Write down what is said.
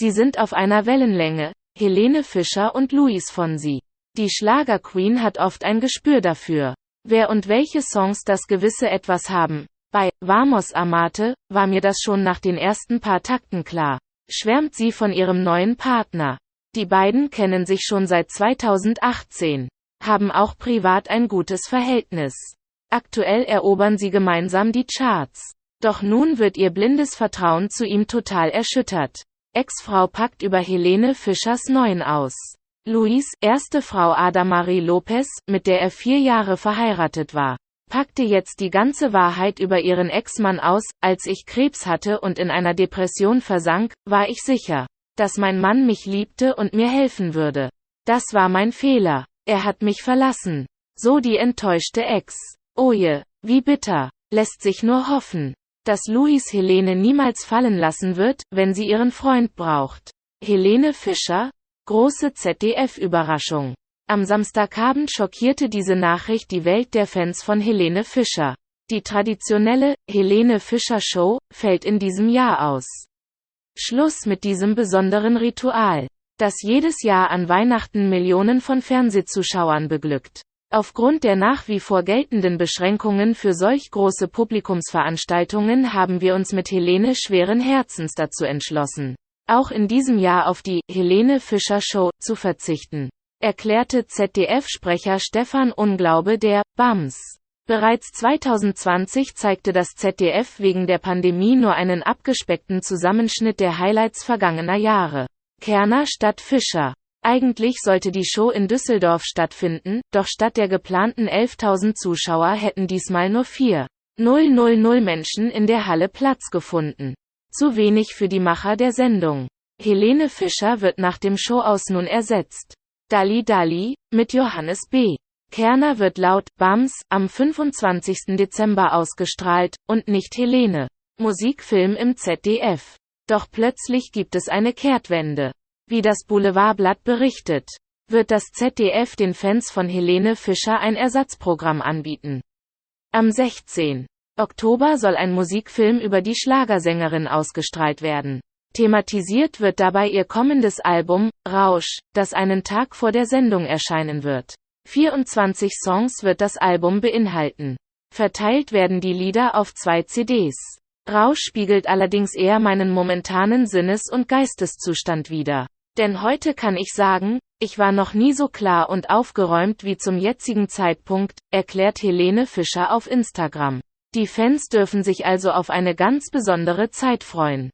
Sie sind auf einer Wellenlänge, Helene Fischer und Luis Fonsi. Die Schlagerqueen hat oft ein Gespür dafür, wer und welche Songs das gewisse Etwas haben. Bei Vamos Amate war mir das schon nach den ersten paar Takten klar. Schwärmt sie von ihrem neuen Partner. Die beiden kennen sich schon seit 2018, haben auch privat ein gutes Verhältnis. Aktuell erobern sie gemeinsam die Charts. Doch nun wird ihr blindes Vertrauen zu ihm total erschüttert. Ex-Frau packt über Helene Fischers Neuen aus. Luis, erste Frau Adamarie Lopez, mit der er vier Jahre verheiratet war, packte jetzt die ganze Wahrheit über ihren Ex-Mann aus. Als ich Krebs hatte und in einer Depression versank, war ich sicher, dass mein Mann mich liebte und mir helfen würde. Das war mein Fehler. Er hat mich verlassen. So die enttäuschte Ex. Oje, wie bitter. Lässt sich nur hoffen, dass Luis Helene niemals fallen lassen wird, wenn sie ihren Freund braucht. Helene Fischer, Große ZDF-Überraschung. Am Samstagabend schockierte diese Nachricht die Welt der Fans von Helene Fischer. Die traditionelle Helene Fischer Show fällt in diesem Jahr aus. Schluss mit diesem besonderen Ritual, das jedes Jahr an Weihnachten Millionen von Fernsehzuschauern beglückt. Aufgrund der nach wie vor geltenden Beschränkungen für solch große Publikumsveranstaltungen haben wir uns mit Helene schweren Herzens dazu entschlossen, auch in diesem Jahr auf die Helene Fischer Show zu verzichten, erklärte ZDF-Sprecher Stefan Unglaube der BAMS. Bereits 2020 zeigte das ZDF wegen der Pandemie nur einen abgespeckten Zusammenschnitt der Highlights vergangener Jahre. Kerner statt Fischer. Eigentlich sollte die Show in Düsseldorf stattfinden, doch statt der geplanten 11.000 Zuschauer hätten diesmal nur 4.000 Menschen in der Halle Platz gefunden. Zu wenig für die Macher der Sendung. Helene Fischer wird nach dem Showaus nun ersetzt. Dali Dali, mit Johannes B. Kerner wird laut BAMS am 25. Dezember ausgestrahlt, und nicht Helene. Musikfilm im ZDF. Doch plötzlich gibt es eine Kehrtwende. Wie das Boulevardblatt berichtet, wird das ZDF den Fans von Helene Fischer ein Ersatzprogramm anbieten. Am 16. Oktober soll ein Musikfilm über die Schlagersängerin ausgestrahlt werden. Thematisiert wird dabei ihr kommendes Album, Rausch, das einen Tag vor der Sendung erscheinen wird. 24 Songs wird das Album beinhalten. Verteilt werden die Lieder auf zwei CDs. Rausch spiegelt allerdings eher meinen momentanen Sinnes- und Geisteszustand wider. Denn heute kann ich sagen, ich war noch nie so klar und aufgeräumt wie zum jetzigen Zeitpunkt, erklärt Helene Fischer auf Instagram. Die Fans dürfen sich also auf eine ganz besondere Zeit freuen.